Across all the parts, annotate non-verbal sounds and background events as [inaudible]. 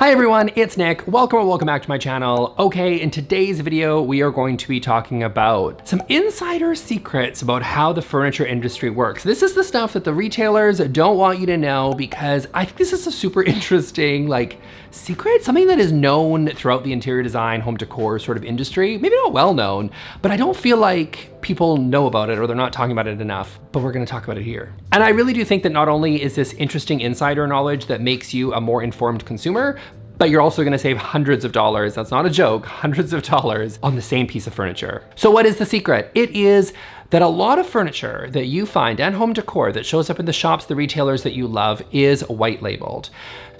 Hi everyone, it's Nick. Welcome or welcome back to my channel. Okay, in today's video, we are going to be talking about some insider secrets about how the furniture industry works. This is the stuff that the retailers don't want you to know because I think this is a super [laughs] interesting like secret, something that is known throughout the interior design, home decor sort of industry. Maybe not well known, but I don't feel like people know about it or they're not talking about it enough, but we're gonna talk about it here. And I really do think that not only is this interesting insider knowledge that makes you a more informed consumer, but you're also gonna save hundreds of dollars, that's not a joke, hundreds of dollars on the same piece of furniture. So what is the secret? It is that a lot of furniture that you find and home decor that shows up in the shops, the retailers that you love is white labeled.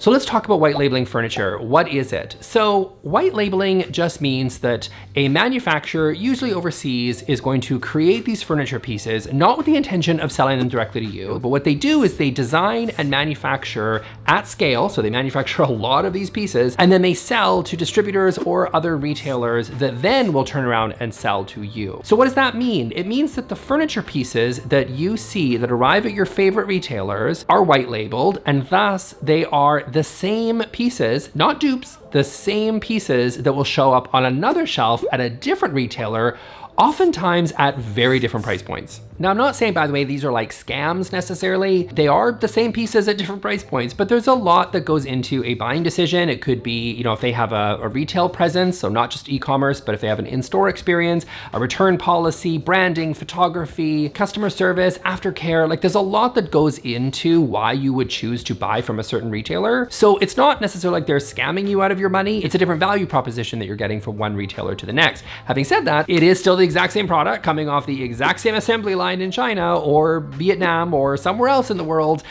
So let's talk about white labeling furniture. What is it? So white labeling just means that a manufacturer, usually overseas, is going to create these furniture pieces, not with the intention of selling them directly to you, but what they do is they design and manufacture at scale. So they manufacture [laughs] a lot of these pieces and then they sell to distributors or other retailers that then will turn around and sell to you. So what does that mean? It means that the furniture pieces that you see that arrive at your favorite retailers are white labeled and thus they are the same pieces, not dupes, the same pieces that will show up on another shelf at a different retailer oftentimes at very different price points. Now, I'm not saying, by the way, these are like scams necessarily. They are the same pieces at different price points, but there's a lot that goes into a buying decision. It could be, you know, if they have a, a retail presence, so not just e-commerce, but if they have an in-store experience, a return policy, branding, photography, customer service, aftercare, like there's a lot that goes into why you would choose to buy from a certain retailer. So it's not necessarily like they're scamming you out of your money. It's a different value proposition that you're getting from one retailer to the next. Having said that, it is still the exact same product coming off the exact same assembly line in China or Vietnam or somewhere else in the world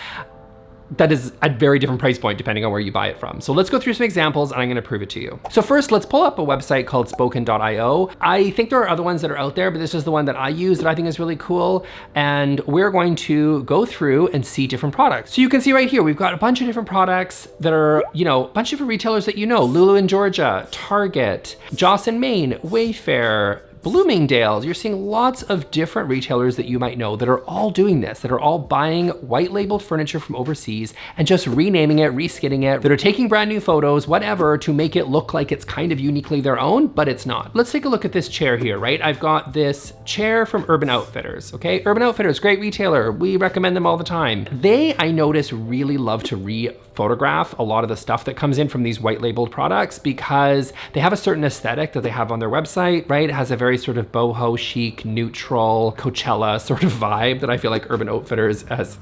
that is a very different price point depending on where you buy it from. So let's go through some examples and I'm gonna prove it to you. So first, let's pull up a website called spoken.io. I think there are other ones that are out there, but this is the one that I use that I think is really cool. And we're going to go through and see different products. So you can see right here, we've got a bunch of different products that are, you know, a bunch of different retailers that you know, Lulu and Georgia, Target, Joss & Main, Wayfair, Bloomingdale's, you're seeing lots of different retailers that you might know that are all doing this, that are all buying white labeled furniture from overseas and just renaming it, reskinning it, that are taking brand new photos, whatever, to make it look like it's kind of uniquely their own, but it's not. Let's take a look at this chair here, right? I've got this chair from Urban Outfitters, okay? Urban Outfitters, great retailer. We recommend them all the time. They, I notice, really love to re photograph a lot of the stuff that comes in from these white labeled products because they have a certain aesthetic that they have on their website, right? It has a very sort of boho chic, neutral, Coachella sort of vibe that I feel like Urban Outfitters has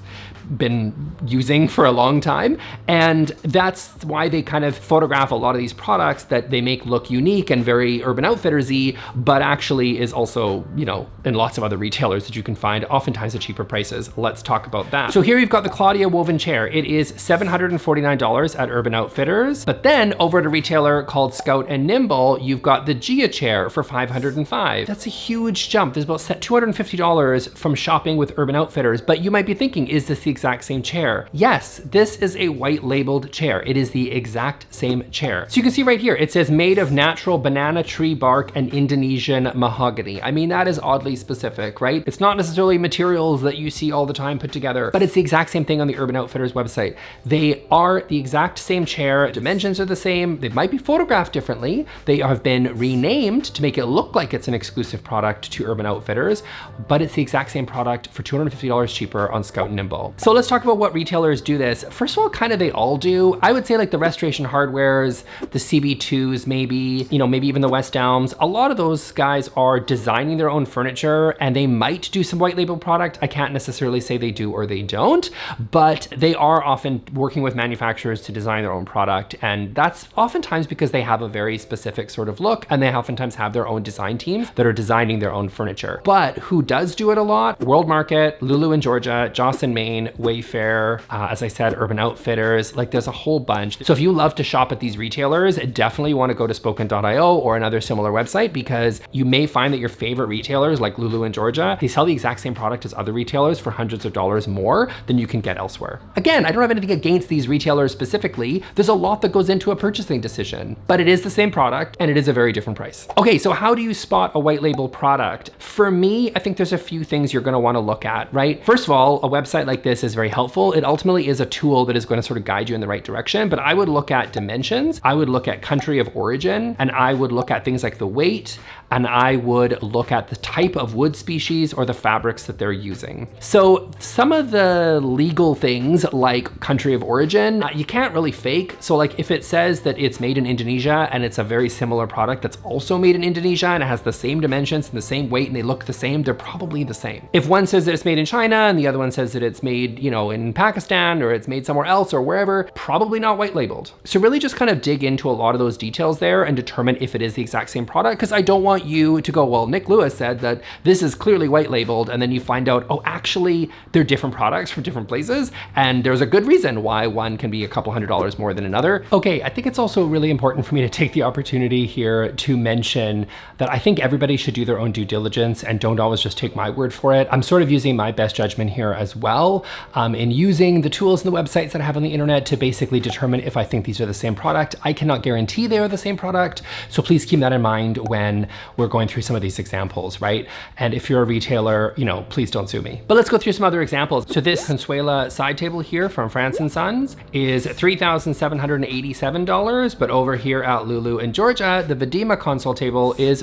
been using for a long time. And that's why they kind of photograph a lot of these products that they make look unique and very Urban Outfitters-y, but actually is also, you know, in lots of other retailers that you can find, oftentimes at cheaper prices. Let's talk about that. So here you've got the Claudia woven chair. It is $749 at Urban Outfitters, but then over at a retailer called Scout and Nimble, you've got the Gia chair for 505. That's a huge jump. There's about $250 from shopping with Urban Outfitters, but you might be thinking, is this the exact same chair. Yes, this is a white labeled chair. It is the exact same chair. So you can see right here, it says made of natural banana tree bark and Indonesian mahogany. I mean, that is oddly specific, right? It's not necessarily materials that you see all the time put together, but it's the exact same thing on the Urban Outfitters website. They are the exact same chair. Dimensions are the same. They might be photographed differently. They have been renamed to make it look like it's an exclusive product to Urban Outfitters, but it's the exact same product for $250 cheaper on Scout and Nimble. So let's talk about what retailers do this. First of all, kind of they all do. I would say like the Restoration Hardwares, the CB2s maybe, you know, maybe even the West Elms. A lot of those guys are designing their own furniture and they might do some white label product. I can't necessarily say they do or they don't, but they are often working with manufacturers to design their own product. And that's oftentimes because they have a very specific sort of look and they oftentimes have their own design that are designing their own furniture. But who does do it a lot? World Market, Lulu and Georgia, Joss & Main, Wayfair, uh, as I said, Urban Outfitters, like there's a whole bunch. So if you love to shop at these retailers, definitely wanna go to spoken.io or another similar website because you may find that your favorite retailers like Lulu and Georgia, they sell the exact same product as other retailers for hundreds of dollars more than you can get elsewhere. Again, I don't have anything against these retailers specifically. There's a lot that goes into a purchasing decision, but it is the same product and it is a very different price. Okay, so how do you spot a white label product, for me, I think there's a few things you're gonna wanna look at, right? First of all, a website like this is very helpful. It ultimately is a tool that is gonna sort of guide you in the right direction, but I would look at dimensions, I would look at country of origin, and I would look at things like the weight, and I would look at the type of wood species or the fabrics that they're using. So some of the legal things like country of origin, uh, you can't really fake. So like if it says that it's made in Indonesia and it's a very similar product that's also made in Indonesia and it has the same dimensions and the same weight and they look the same, they're probably the same. If one says that it's made in China and the other one says that it's made, you know, in Pakistan or it's made somewhere else or wherever, probably not white labeled. So really just kind of dig into a lot of those details there and determine if it is the exact same product because I don't want you to go, well, Nick Lewis said that this is clearly white labeled. And then you find out, oh, actually they're different products from different places. And there's a good reason why one can be a couple hundred dollars more than another. Okay, I think it's also really important for me to take the opportunity here to mention that I think everybody should do their own due diligence and don't always just take my word for it. I'm sort of using my best judgment here as well um, in using the tools and the websites that I have on the internet to basically determine if I think these are the same product. I cannot guarantee they are the same product. So please keep that in mind when we're going through some of these examples, right? And if you're a retailer, you know, please don't sue me. But let's go through some other examples. So this Consuela side table here from France & Sons is $3,787, but over here at Lulu and Georgia, the Vidima console table is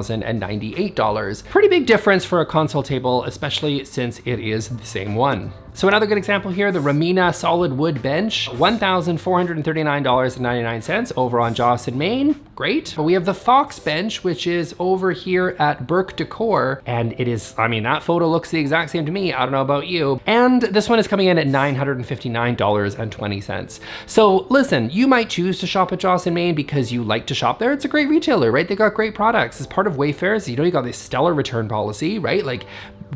$4,098. Pretty big difference for a console table, especially since it is the same one. So another good example here, the Ramina solid wood bench, $1,439.99 over on Joss & Main. Great. But we have the Fox bench, which is over here at Burke Decor. And it is, I mean, that photo looks the exact same to me. I don't know about you. And this one is coming in at $959.20. So listen, you might choose to shop at Joss & Main because you like to shop there. It's a great retailer, right? They got great products. As part of Wayfair's, you know, you got this stellar return policy, right? Like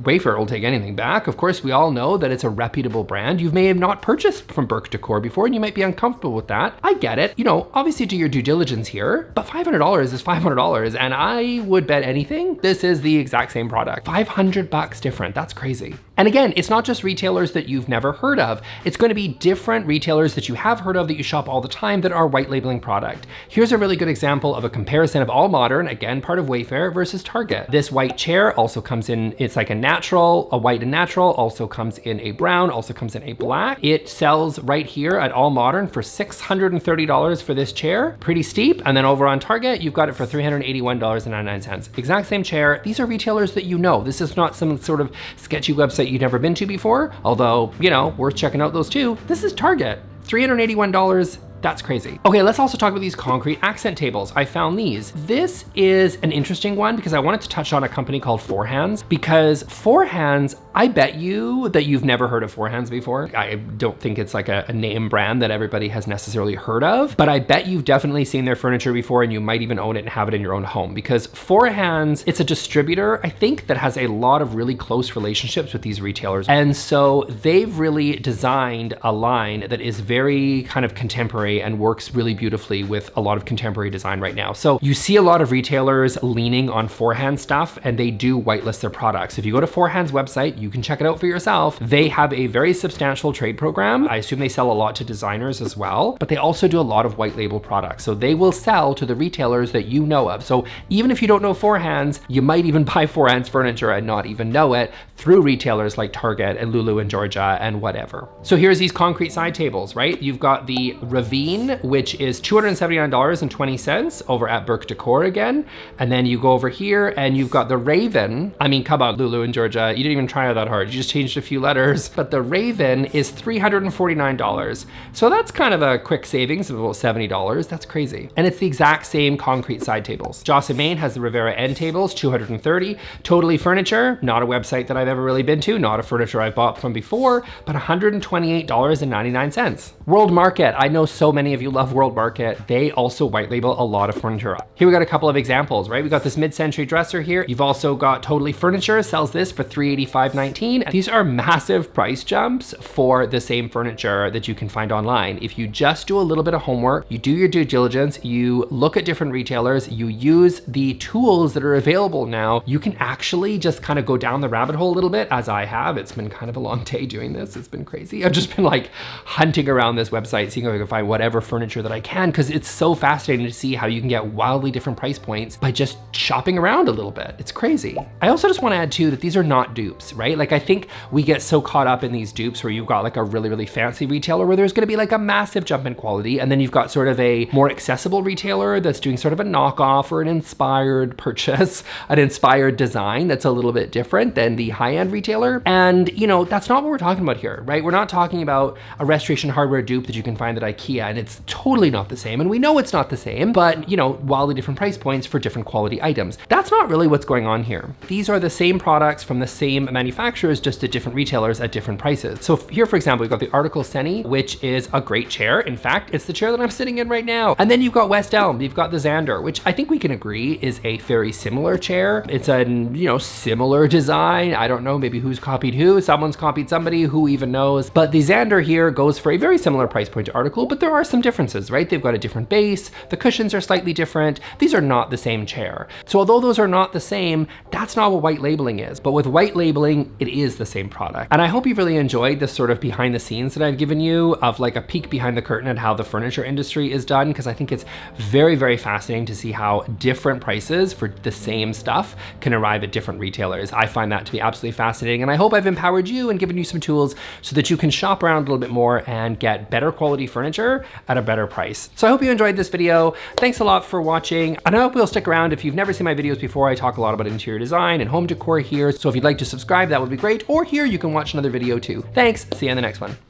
Wayfair will take anything back. Of course, we all know that it's a reputable brand. You may have not purchased from Burke Decor before and you might be uncomfortable with that. I get it. You know, obviously do your due diligence here, but $500 is $500 and I would bet anything this is the exact same product. 500 bucks different. That's crazy. And again, it's not just retailers that you've never heard of. It's going to be different retailers that you have heard of that you shop all the time that are white labeling product. Here's a really good example of a comparison of All Modern, again, part of Wayfair versus Target. This white chair also comes in, it's like a natural, a white and natural, also comes in a brown, also comes in a black. It sells right here at All Modern for $630 for this chair. Pretty steep. And then over on Target, you've got it for $381.99. Exact same chair. These are retailers that you know. This is not some sort of sketchy website you've never been to before, although, you know, worth checking out those too. This is Target. $381 that's crazy. Okay, let's also talk about these concrete accent tables. I found these. This is an interesting one because I wanted to touch on a company called Four Hands because Four Hands, I bet you that you've never heard of Four Hands before. I don't think it's like a, a name brand that everybody has necessarily heard of, but I bet you've definitely seen their furniture before and you might even own it and have it in your own home because Four Hands, it's a distributor, I think, that has a lot of really close relationships with these retailers. And so they've really designed a line that is very kind of contemporary and works really beautifully with a lot of contemporary design right now. So you see a lot of retailers leaning on Four Hands stuff and they do whitelist their products. If you go to Four Hands' website, you can check it out for yourself. They have a very substantial trade program. I assume they sell a lot to designers as well, but they also do a lot of white label products. So they will sell to the retailers that you know of. So even if you don't know Four Hands, you might even [laughs] buy Four Hands furniture and not even know it through retailers like Target and Lulu and Georgia and whatever. So here's these concrete side tables, right? You've got the Ravine which is $279.20 over at Burke Decor again. And then you go over here and you've got the Raven. I mean, come on, Lulu and Georgia. You didn't even try that hard. You just changed a few letters. [laughs] But the Raven is $349. So that's kind of a quick savings of about $70. That's crazy. And it's the exact same concrete side tables. Joss & Main has the Rivera end tables, 230. Totally Furniture, not a website that I've ever really been to, not a furniture I've bought from before, but $128.99. World Market, I know so so many of you love World Market, they also white label a lot of furniture. Here we got a couple of examples, right? We got this mid-century dresser here. You've also got Totally Furniture sells this for $385.19. These are massive price jumps for the same furniture that you can find online. If you just do a little bit of homework, you do your due diligence, you look at different retailers, you use the tools that are available now, you can actually just kind of go down the rabbit hole a little bit as I have. It's been kind of a long [laughs] day doing this. It's been crazy. I've just been like hunting around this website, seeing if I can find whatever furniture that I can because it's so fascinating to see how you can get wildly different price points by just shopping around a little bit. It's crazy. I also just want to add too that these are not dupes, right? Like I think we get so caught up in these dupes where you've got like a really, really fancy retailer where there's going to be like a massive jump in quality. And then you've got sort of a more accessible retailer that's doing sort of a knockoff or an inspired [laughs] purchase, an inspired design that's a little bit different than the high-end retailer. And you know, that's not what we're talking about here, right? We're not talking about a restoration hardware dupe that you can find at Ikea and it's totally not the same. And we know it's not the same, but you know, wildly different price points for different quality items. That's not really what's going on here. These are the same products from the same manufacturers, just at different retailers at different prices. So here, for example, we've got the Article Seni, which is a great chair. In fact, it's the chair that I'm sitting in right now. And then you've got West Elm, you've got the Xander, which I think we can agree is a very similar chair. It's a, you know, similar design. I don't know, maybe who's copied who. Someone's copied somebody, who even knows. But the Xander here goes for a very similar price point to Article, but there are some differences, right? They've got a different base. The cushions are slightly different. These are not the same chair. So although those are not the same, that's not what white labeling is. But with white labeling, it is the same product. And I hope you've really enjoyed this sort of behind the scenes that I've given you of like a peek behind the curtain at how the furniture industry is done, because I think it's very, very fascinating to see how different prices for the same stuff can arrive at different retailers. I find that to be absolutely fascinating. And I hope I've empowered you and given you some tools so that you can shop around a little bit more and get better quality furniture at a better price. So I hope you enjoyed this video. Thanks a lot for watching. And I hope you'll stick around. If you've never seen my videos before, I talk a lot about interior design and home decor here. So if you'd like to subscribe, that would be great. Or here you can watch another video too. Thanks, see you in the next one.